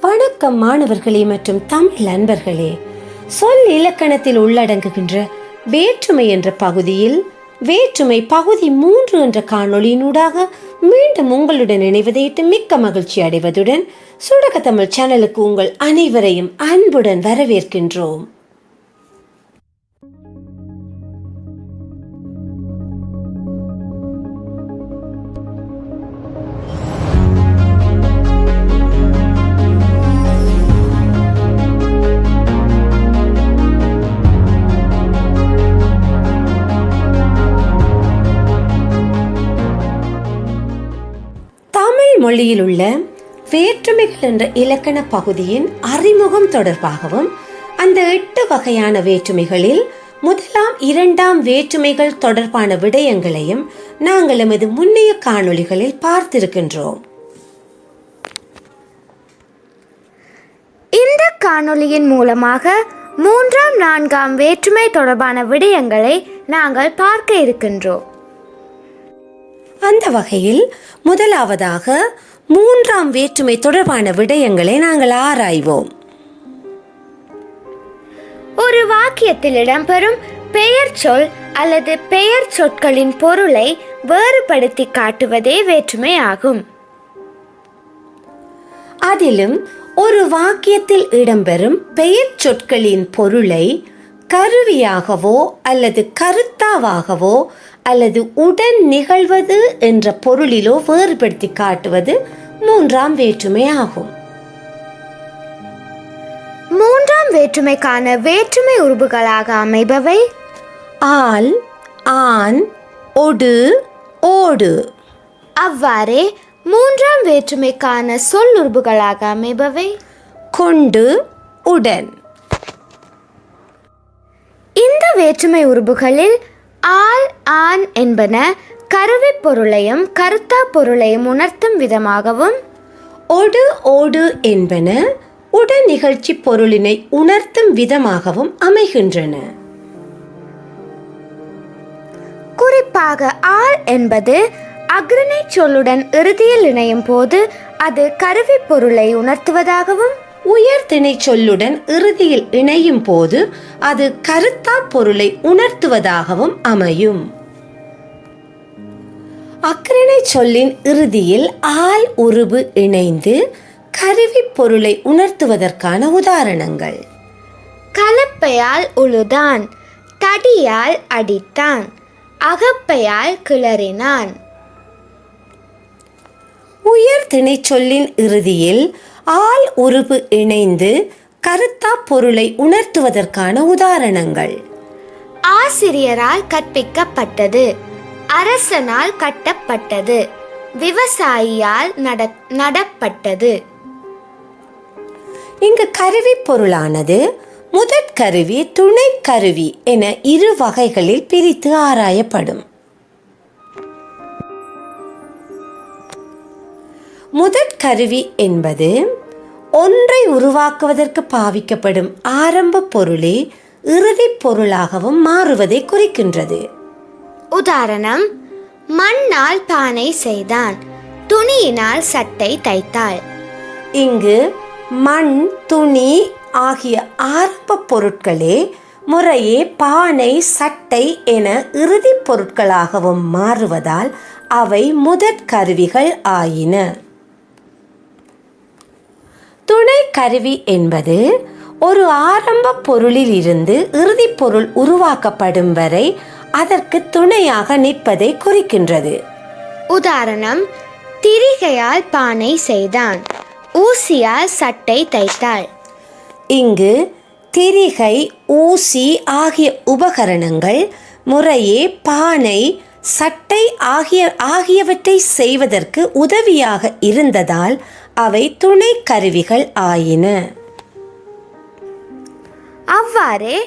வணக்கம் மாணவர்களே மற்றும் தமிழ் அன்பர்களே. சொல் இலக்கணத்தில் உள்ளடங்குகின்ற வேற்றுமை என்ற பகுதியில் வேற்றுமை பகுதி மூன்று என்ற காணொளியினூடாக மீண்டும் உங்களுடன் இணைவதையிட்டு மிக்க மகிழ்ச்சி அடைவதுடன் சுடக தமிழ் சேனலுக்கு உங்கள் அனைவரையும் அன்புடன் வரவேற்கின்றோம். மொழியில் உள்ள வேற்றுமைகள் என்ற இலக்கண பகுதியின் அறிமுகம் தொடர்பாகவும் அந்த எட்டு வகையான வேற்றுமைகளில் முதலாம் இரண்டாம் வேற்றுமைகள் தொடர்பான விடயங்களையும் நாங்கள் எமது முன்னைய காணொளிகளில் பார்த்திருக்கின்றோம். இந்த காணொளியின் மூலமாக மூன்றாம் நான்காம் வேற்றுமை தொடர்பான விடயங்களை நாங்கள் பார்க்க இருக்கின்றோம். அந்த வகையில் முதலாவதாக மூன்றாம் வேற்றுமை தொடர்பான விடயங்களை நாங்கள் ஆராய்வோம். ஒரு வாக்கியத்தில் இடம்பெறும் பெயர் சொல் அல்லது பெயர் சொற்களின் பொருளை வேறுபடுத்தி காட்டுவதே வேற்றுமை ஆகும். அதிலும் ஒரு வாக்கியத்தில் இடம்பெறும் பெயர் சொற்களின் பொருளை கருவியாகவோ அல்லது கருத்தாவாகவோ அல்லது உடன் நிகழ்வது என்ற பொருளிலோ வேறுபடுத்தி காட்டுவது மூன்றாம் வேற்றுமை ஆகும். மூன்றாம் வேற்றுமைக்கான வேற்றுமை உருபுகளாக அமைபவை ஆல் ஆன் ஒடு ஓடு. அவ்வாறே மூன்றாம் வேற்றுமைக்கான சொல் உருபுகளாக அமைபவை கொண்டு உடன். இந்த வேற்றுமை உருபுகளில் ஆல் ஆன் என்பன கருவி பொருளையும் கருத்தா பொருளையும் உணர்த்தும் விதமாகவும் ஒடு ஓடு என்பன உடன் நிகழ்ச்சி பொருளினை உணர்த்தும் விதமாகவும் அமைகின்றன. குறிப்பாக ஆல் என்பது அக்ரணை சொல்லுடன் இறுதியில் இணையும் போது அது கருவி பொருளை உணர்த்துவதாகவும் உயர் திணைச்சொல்லுடன் இறுதியில் இணையும் போது அது கருத்தா பொருளை உணர்த்துவதாகவும் அமையும். அக்ரணை சொல்லின் இறுதியில் ஆல் உருபு இணைந்து கருவி பொருளை உணர்த்துவதற்கான உதாரணங்கள். கலப்பையால் உழுதான் தடியால் அடித்தான் அகப்பையால் கிளறினான். உயர் திணைச்சொல்லின் இறுதியில் ஆல் உருபு இணைந்து கருத்தா பொருளை உணர்த்துவதற்கான உதாரணங்கள். ஆசிரியரால் கற்பிக்கப்பட்டது அரசனால் கட்டப்பட்டது விவசாயியால் நட நடப்பட்டது. இங்கு கருவி பொருளானது முதற் கருவி துணை கருவி என இரு வகைகளில் பிரித்து ஆராயப்படும். முதற் கருவி என்பது ஒன்றை உருவாக்குவதற்கு பாவிக்கப்படும் ஆரம்ப பொருளே இறுதிப் பொருளாகவும் மாறுவதை குறிக்கின்றது. உதாரணம் மண்ணால் பானை செய்தான் துணியினால் சட்டை தைத்தாள். இங்கு மண் துணி ஆகிய ஆரம்ப பொருட்களே முறையே பானை சட்டை என இறுதிப் பொருட்களாகவும் மாறுவதால் அவை முதற் கருவிகள் ஆயின. துணை கருவி என்பது ஒரு ஆரம்ப பொருளில் இருந்து இறுதிப் பொருள் உருவாக்கப்படும் வரை அதற்கு துணையாக நிற்பதை குறிக்கின்றது. உதாரணம் திரிகையால் பானை செய்தான் ஊசியால் சட்டை தைத்தாள். இங்கு திரிகை ஊசி ஆகிய உபகரணங்கள் முறையே பானை சட்டை ஆகிய ஆகியவற்றை செய்வதற்கு உதவியாக இருந்ததால் அவை துணை கருவிகள் ஆயின. அவ்வாறே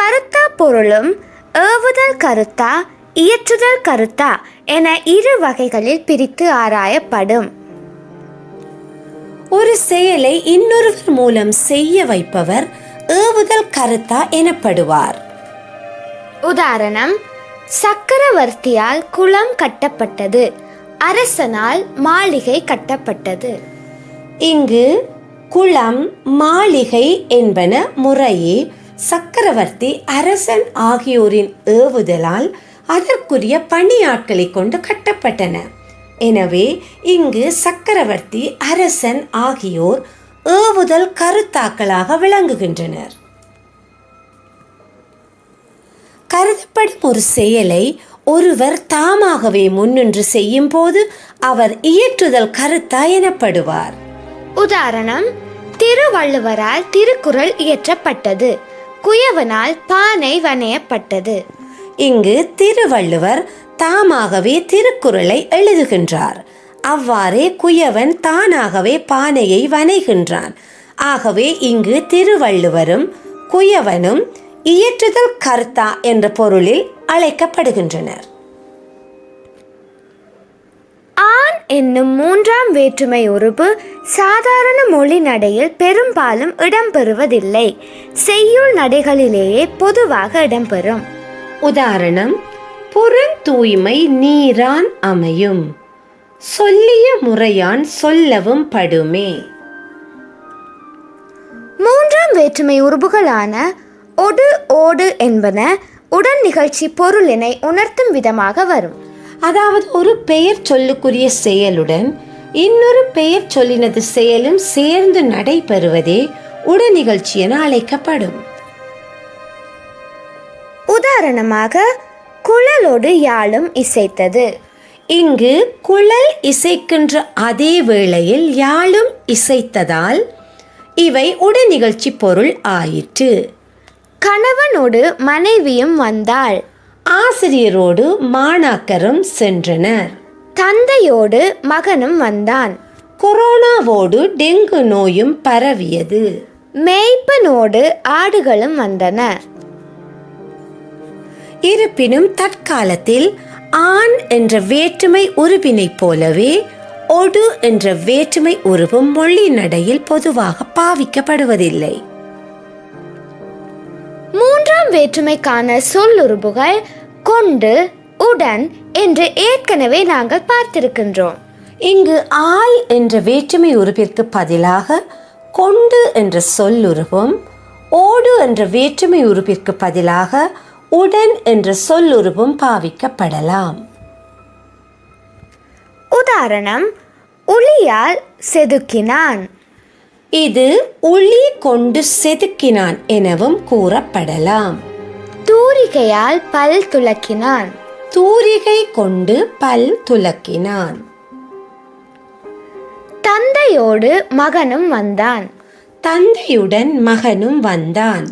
கருத்தா பொருளும் ஏவுதல் கருத்தா இயற்றுதல் கருத்தா என இரு வகைகளில் பிரித்து ஆராயப்படும். ஒரு செயலை இன்னொருவர் மூலம் செய்ய வைப்பவர் ஏவுதல் கருத்தா எனப்படுவார். உதாரணம் சக்கரவர்த்தியால் குளம் கட்டப்பட்டது அரசனால் மாளிகை கட்டப்பட்டது. இங்கு குளம் மாளிகை என்பன முறையே சக்கரவர்த்தி அரசன் ஆகியோரின் ஏவுதலால் அதற்குரிய பணியாட்களை கொண்டு கட்டப்பட்டன. எனவே இங்கு சக்கரவர்த்தி அரசன் ஆகியோர் ஏவுதல் கருத்தாக்களாக விளங்குகின்றனர். கருதப்படும் ஒரு செயலை ஒருவர் தாமாகவே முன்னின்று செய்யும் போது அவர் இயற்றுதல் கருத்தா எனப்படுவார். உதாரணம் திருவள்ளுவரால் திருக்குறள் இயற்றப்பட்டது குயவனால் பானை வணையப்பட்டது. இங்கு திருவள்ளுவர் தாமாகவே திருக்குறளை எழுதுகின்றார். அவ்வாறே குயவன் தானாகவே பானையை வனைகின்றான் ஆகவே இங்கு திருவள்ளுவரும் குயவனும் இயற்றுதல் கர்த்தா என்ற பொருளில் அழைக்கப்படுகின்றனர். என்னும் மூன்றாம் வேற்றுமை உறுப்பு சாதாரண மொழி நடையில் பெரும்பாலும் இடம்பெறுவதில்லை. செய்யுள் நடைகளிலேயே பொதுவாக இடம்பெறும். உதாரணம் புறந்தூய்மை நீரான் அமையும். சொல்லிய முறையான் சொல்லவும் படுமே. மூன்றாம் வேற்றுமை உறுப்புகளான ஒடு ஓடு என்பன உடன் நிகழ்ச்சி பொருளினை உணர்த்தும் விதமாக வரும். அதாவது ஒரு பெயர் சொல்லுக்குரிய செயலுடன் இன்னொரு பெயர் சொல்லினது செயலும் சேர்ந்து நடைபெறுவதே உடனிகழ்ச்சி என அழைக்கப்படும். உதாரணமாக குழலோடு யாழும் இசைத்தது. இங்கு குழல் இசைக்கின்ற அதே வேளையில் யாழும் இசைத்ததால் இவை உடனிகழ்ச்சி பொருள் ஆயிற்று. கணவனோடு மனைவியும் வந்தாள். ஆசிரியரோடு மாணாக்கரும் சென்றனர். தந்தையோடு மகனும் வந்தான். கொரோனாவோடு டெங்கு நோயும் பரவியது. மேய்ப்பனோடு ஆடுகளும் வந்தன. இருப்பினும் தற்காலத்தில் ஆண் என்ற வேற்றுமை உருவினைப் போலவே ஒடு என்ற வேற்றுமை உருவும் மொழி நடையில் பொதுவாக பாவிக்கப்படுவதில்லை. மூன்றாம் வேற்றுமைக்கான சொல்லுறுப்புகள் கொண்டு உடன் என்று ஏற்கனவே நாங்கள் பார்த்திருக்கின்றோம். இங்கு ஆள் என்ற வேற்றுமை உருவிற்கு பதிலாக கொண்டு என்ற சொல்லுருவும் ஓடு என்ற வேற்றுமை உருவிற்கு பதிலாக உடன் என்ற சொல்லுருவும் பாவிக்கப்படலாம். உதாரணம் உளியால் செதுக்கினான். இது உளி கொண்டு செதுக்கினான் எனவும் கூறப்படலாம். தூரிகையால் பல் துலக்கினான் தூரிகை கொண்டு பல் துலக்கினான் தந்தையோடு மகனும் வந்தான். தந்தையுடன் மகனும் வந்தான்.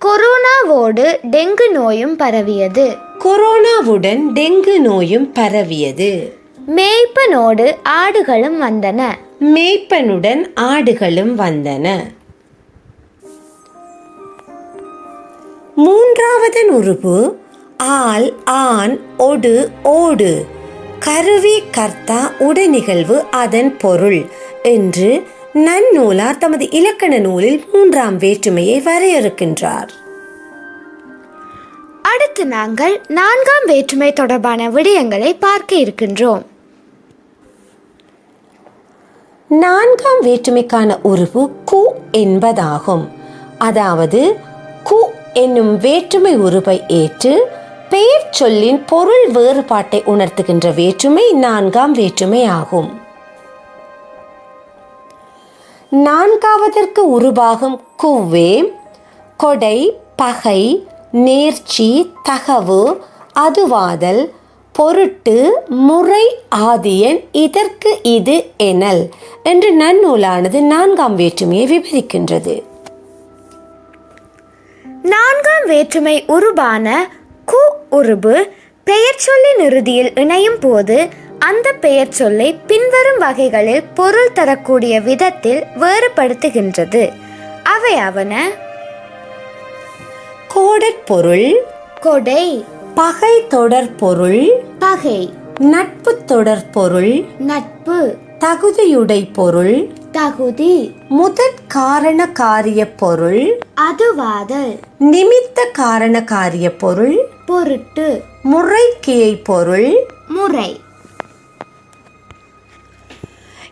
கொரோனாவோடு டெங்கு நோயும் பரவியது. கொரோனாவுடன் டெங்கு நோயும் பரவியது. மேய்ப்பனோடு ஆடுகளும் வந்தன. மேய்ப்பனுடன் ஆடுகளும் வந்தன. மூன்றாவதன் உருபு ஆள் ஆண் ஒடு ஓடு. கருவி கர்த்தா உடனிகழ்வு அதன் பொருள் என்று நன்னூலார் தமது இலக்கண நூலில் மூன்றாம் வேற்றுமையை வரையறுக்கின்றார். அடுத்து நாங்கள் நான்காம் வேற்றுமை தொடர்பான விடயங்களை பார்க்க இருக்கின்றோம். நான்காம் வேற்றுமைக்கான உருவு கு என்பதாகும். அதாவது கு என்னும் வேற்றுமை உருவை ஏற்று பெயர் சொல்லின் பொருள் வேறுபாட்டை உணர்த்துகின்ற வேற்றுமை நான்காம் வேற்றுமை ஆகும். நான்காவதற்கு உருவாகும் குவ்வே கொடை பகை நேர்ச்சி தகவு அதுவாதல் பொருட்டு முறை ஆதியன் இதற்கு இது எனல் என்று நன்னூலானது நான்காம் வேற்றுமையை விவரிக்கின்றது. நான்காம் வேற்றுமை உருபான கு உருபு பெயர் சொல்லின் இறுதியில் இணையும் போது அந்த பெயர் சொல்லை பின்வரும் வகைகளில் பொருள் தரக்கூடிய விதத்தில் வேறுபடுத்துகின்றது. அவை அவன கோடற்பொருள் கொடை பகை தொடர் பொருள் பகை. நட்பு தொடர் பொருள் நட்பு. தகுதியுடை பொருள் தகுதி. முதற் காரண காரிய பொருள் அதுவாதல் நிமித்த காரண காரிய பொருள் பொருட்டு. முறைக்கியை பொருள் முறை.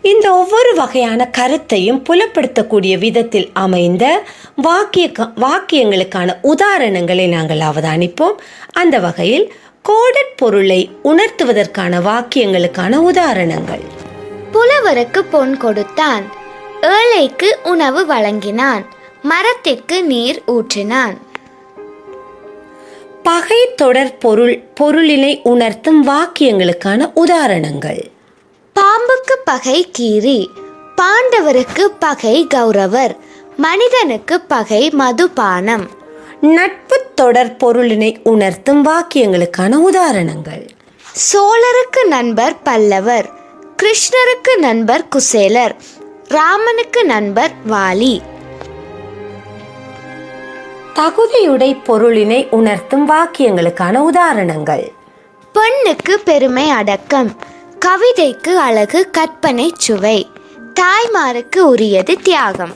இந்த ஒவ்வொரு வகையான கருத்தையும் புலப்படுத்தக்கூடிய விதத்தில் அமைந்த வாக்கிய வாக்கியங்களுக்கான உதாரணங்களை நாங்கள் அவதானிப்போம். அந்த வகையில் கோடட் பொருளை உணர்த்துவதற்கான வாக்கியங்களுக்கான உதாரணங்கள். புலவருக்கு பொன் கொடுத்தான். ஏழைக்கு உணவு வழங்கினான். மரத்திற்கு நீர் ஊற்றினான். பகை தொடர் பொருள் பொருளினை உணர்த்தும் வாக்கியங்களுக்கான உதாரணங்கள். பாம்புக்கு பகை கீரி பாண்டவருக்கு பகை கௌரவர் மனிதனுக்கு பகை மதுபானம். நட்பு தொடர் பொருளினை உணர்த்தும் வாக்கியங்களுக்கான உதாரணங்கள். சோழருக்கு நண்பர் பல்லவர் கிருஷ்ணருக்கு நண்பர் குசேலர் ராமனுக்கு நண்பர் வாலி. தகுதியுடை பொருளினை உணர்த்தும் வாக்கியங்களுக்கான உதாரணங்கள். பெண்ணுக்கு பெருமை அடக்கம் கவிதைக்கு அழகு கற்பனை சுவை. தாய்மாருக்கு உரியது தியாகம்.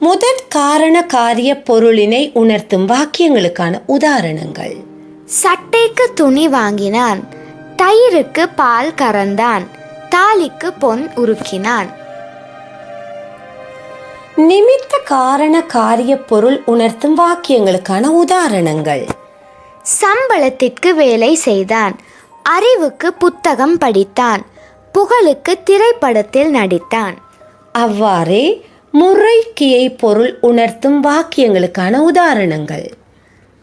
முதற் காரண காரிய பொருளினை உணர்த்தும் வாக்கியங்களுக்கான உதாரணங்கள். சட்டைக்கு துணி வாங்கினான் தயிருக்கு பால் கறந்தான் தாலிக்கு பொன் உருக்கினான். நிமித்த காரண காரிய பொருள் உணர்த்தும் வாக்கியங்களுக்கான உதாரணங்கள். சம்பளத்திற்கு வேலை செய்தான் அறிவுக்கு புத்தகம் படித்தான். புகழுக்கு திரைப்படத்தில் நடித்தான். அவ்வாறே முறைக்கியை பொருள் உணர்த்தும் வாக்கியங்களுக்கான உதாரணங்கள்.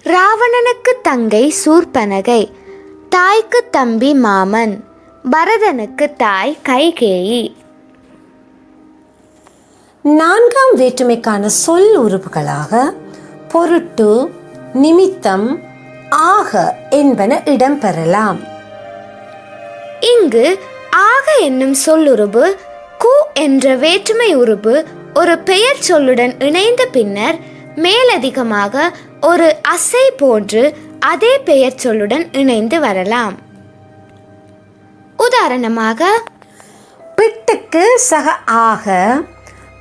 ராவணனுக்கு தங்கை சூர்பனகை தாய்க்கு தம்பி மாமன் பரதனுக்கு தாய் கைகேயி. நான்காம் வேற்றுமைக்கான சொல் உறுப்புகளாக பொருட்டு நிமித்தம் ஆக என்பன இடம்பெறலாம். இங்கு ஆக என்னும் சொல்லுருபு கு என்ற வேற்றுமை உருபு ஒரு பெயர் சொல்லுடன் இணைந்த பின்னர் மேலதிகமாக ஒரு அசை போன்று அதே பெயர் சொல்லுடன் இணைந்து வரலாம். உதாரணமாக பிட்டுக்கு சக ஆக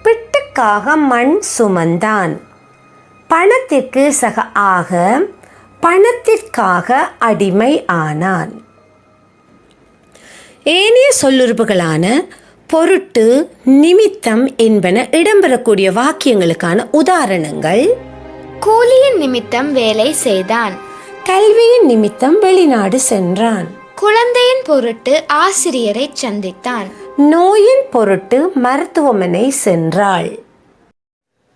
பிட்டுக்காக மண் சுமந்தான். பணத்திற்கு சக ஆக பணத்திற்காக அடிமை ஆனான். ஏனைய சொல்லுறுப்புகளான பொருட்டு நிமித்தம் என்பன இடம்பெறக்கூடிய வாக்கியங்களுக்கான உதாரணங்கள். கூலியின் நிமித்தம் வேலை செய்தான். கல்வியின் நிமித்தம் வெளிநாடு சென்றான். குழந்தையின் பொருட்டு ஆசிரியரை சந்தித்தான். நோயின் பொருட்டு மருத்துவமனை சென்றாள்.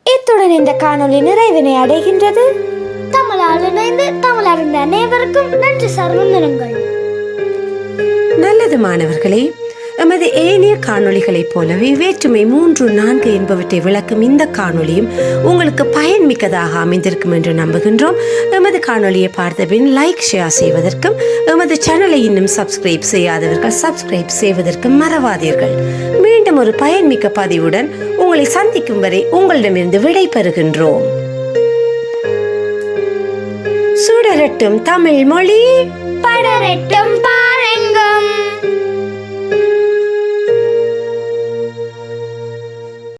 இத்துடன் இந்த காணொளி நிறைவினை அடைகின்றது. தமிழால் இணைந்து தமிழ் அறிந்த அனைவருக்கும் நன்றி சர்வந்தனங்கள் நல்லது மாணவர்களே எமது ஏனைய காணொளிகளைப் போலவே வேற்றுமை மூன்று நான்கு என்பவற்றை விளக்கும் இந்த காணொளியும் உங்களுக்கு பயன்மிக்கதாக அமைந்திருக்கும் என்று நம்புகின்றோம். எமது காணொளியை பார்த்தபின் லைக் ஷேர் செய்வதற்கும் எமது சேனலை இன்னும் சப்ஸ்கிரைப் செய்யாதவர்கள் சப்ஸ்கிரைப் செய்வதற்கும் மறவாதீர்கள். மீண்டும் ஒரு பயன்மிக்க பதிவுடன் உங்களை சந்திக்கும் வரை உங்களிடமிருந்து விடை பெறுகின்றோம் சுடரட்டும் தமிழ் மொழி. படரட்டும்